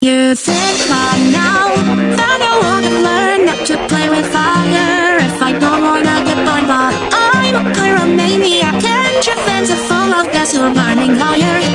You think by now that I wanna learn not to play with fire if I don't wanna get burned, but I'm a pyromaniac and your fans are full of gas. You're burning higher.